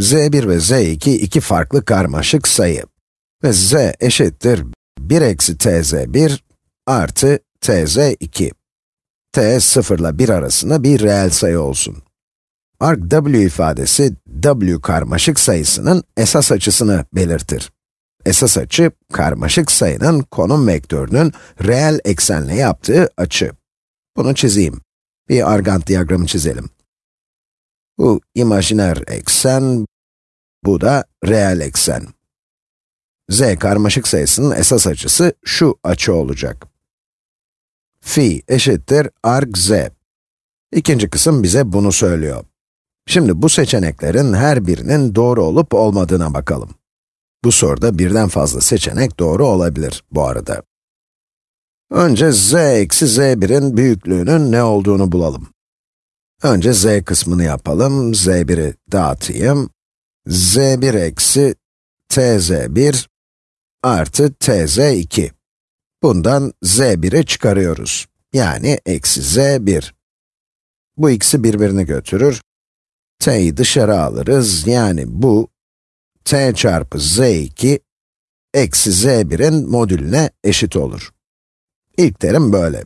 z1 ve z2 iki farklı karmaşık sayı. Ve z eşittir 1 eksi tz1 artı tz2. t 0 ile 1 arasında bir reel sayı olsun. Arc w ifadesi, w karmaşık sayısının esas açısını belirtir. Esas açı, karmaşık sayının konum vektörünün reel eksenle yaptığı açı. Bunu çizeyim. Bir argand diyagramı çizelim. Bu imajiner eksen, bu da reel eksen. z karmaşık sayısının esas açısı şu açı olacak. Phi eşittir arc z. İkinci kısım bize bunu söylüyor. Şimdi bu seçeneklerin her birinin doğru olup olmadığına bakalım. Bu soruda birden fazla seçenek doğru olabilir bu arada. Önce z eksi z1'in büyüklüğünün ne olduğunu bulalım. Önce z kısmını yapalım, z1'i dağıtayım. z1 eksi tz1 artı tz2. Bundan z1'i çıkarıyoruz. Yani eksi z1. Bu ikisi birbirini götürür. t'yi dışarı alırız, yani bu t çarpı z2 eksi z1'in modülüne eşit olur. İlk terim böyle.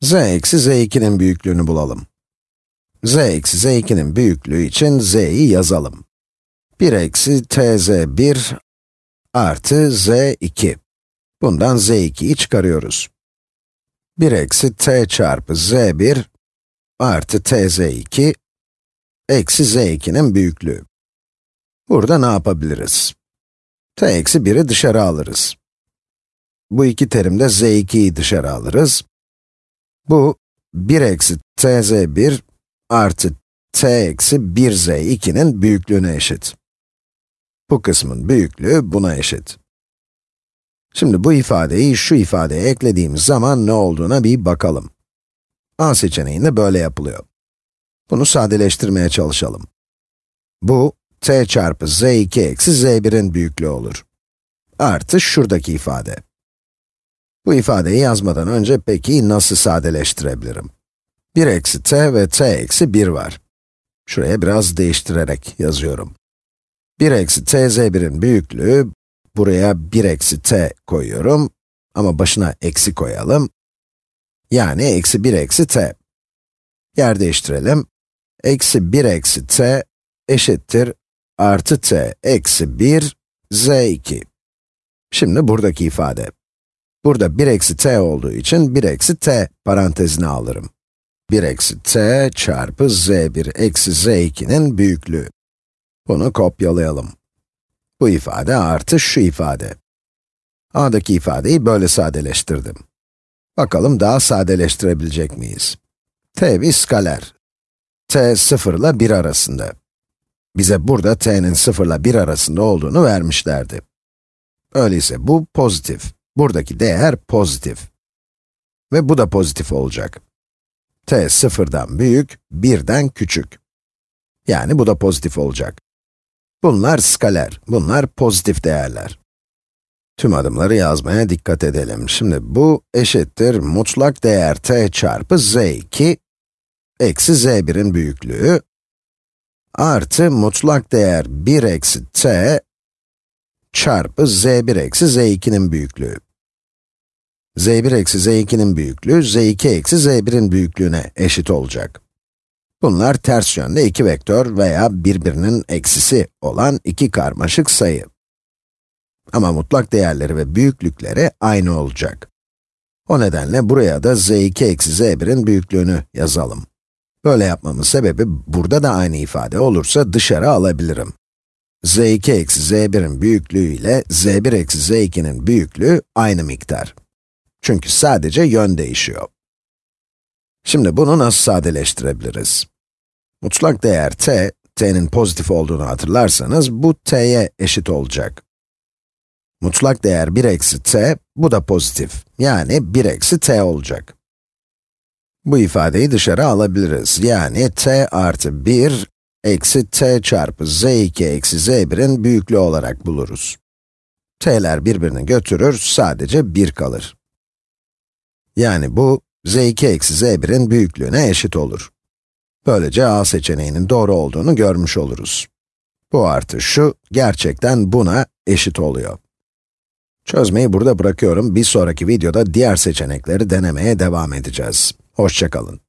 z eksi z2'nin büyüklüğünü bulalım. Z eksi z2'nin büyüklüğü için z'yi yazalım. 1 eksi tz1 artı z2. Bundan z2'yi çıkarıyoruz. 1 eksi t çarpı z1 artı tz2 eksi z2'nin büyüklüğü. Burada ne yapabiliriz? t eksi 1'i dışarı alırız. Bu iki terimde z2'yi dışarı alırız. Bu 1 eksi tz1 artı t eksi 1z2'nin büyüklüğüne eşit. Bu kısmın büyüklüğü buna eşit. Şimdi bu ifadeyi şu ifadeye eklediğimiz zaman ne olduğuna bir bakalım. A seçeneğinde böyle yapılıyor. Bunu sadeleştirmeye çalışalım. Bu, t çarpı z2 eksi z1'in büyüklüğü olur. Artı şuradaki ifade. Bu ifadeyi yazmadan önce peki nasıl sadeleştirebilirim? 1 eksi t ve t eksi 1 var. Şuraya biraz değiştirerek yazıyorum. 1 eksi tz1'in büyüklüğü, buraya 1 eksi t koyuyorum ama başına eksi koyalım. Yani eksi 1 eksi t. Yer değiştirelim. Eksi 1 eksi t eşittir artı t eksi 1 z2. Şimdi buradaki ifade. Burada 1 eksi t olduğu için 1 eksi t parantezine alırım. 1 eksi t çarpı z1 eksi z2'nin büyüklüğü. Bunu kopyalayalım. Bu ifade artı şu ifade. A'daki ifadeyi böyle sadeleştirdim. Bakalım daha sadeleştirebilecek miyiz? t bir skaler. t 0 ile 1 arasında. Bize burada t'nin 0 ile 1 arasında olduğunu vermişlerdi. Öyleyse bu pozitif. Buradaki değer pozitif. Ve bu da pozitif olacak. T 0'dan büyük, 1'den küçük. Yani bu da pozitif olacak. Bunlar skaler, bunlar pozitif değerler. Tüm adımları yazmaya dikkat edelim. Şimdi bu eşittir mutlak değer t çarpı z2 eksi z1'in büyüklüğü artı mutlak değer 1 eksi t çarpı z1 eksi z2'nin büyüklüğü. Z1 eksi z2'nin büyüklüğü z2 eksi z1'in büyüklüğüne eşit olacak. Bunlar ters yönde iki vektör veya birbirinin eksisi olan iki karmaşık sayı. Ama mutlak değerleri ve büyüklükleri aynı olacak. O nedenle buraya da z2 eksi z1'in büyüklüğünü yazalım. Böyle yapmamın sebebi, burada da aynı ifade olursa dışarı alabilirim. z2 eksi z1'in büyüklüğü ile z1 eksi z2'nin büyüklüğü aynı miktar. Çünkü sadece yön değişiyor. Şimdi bunu nasıl sadeleştirebiliriz? Mutlak değer t, t'nin pozitif olduğunu hatırlarsanız, bu t'ye eşit olacak. Mutlak değer 1 eksi t, bu da pozitif. Yani 1 eksi t olacak. Bu ifadeyi dışarı alabiliriz. Yani t artı 1 eksi t çarpı z2 eksi z1'in büyüklüğü olarak buluruz. t'ler birbirini götürür, sadece 1 kalır. Yani bu, z2 eksi z1'in büyüklüğüne eşit olur. Böylece A seçeneğinin doğru olduğunu görmüş oluruz. Bu artı şu, gerçekten buna eşit oluyor. Çözmeyi burada bırakıyorum. Bir sonraki videoda diğer seçenekleri denemeye devam edeceğiz. Hoşçakalın.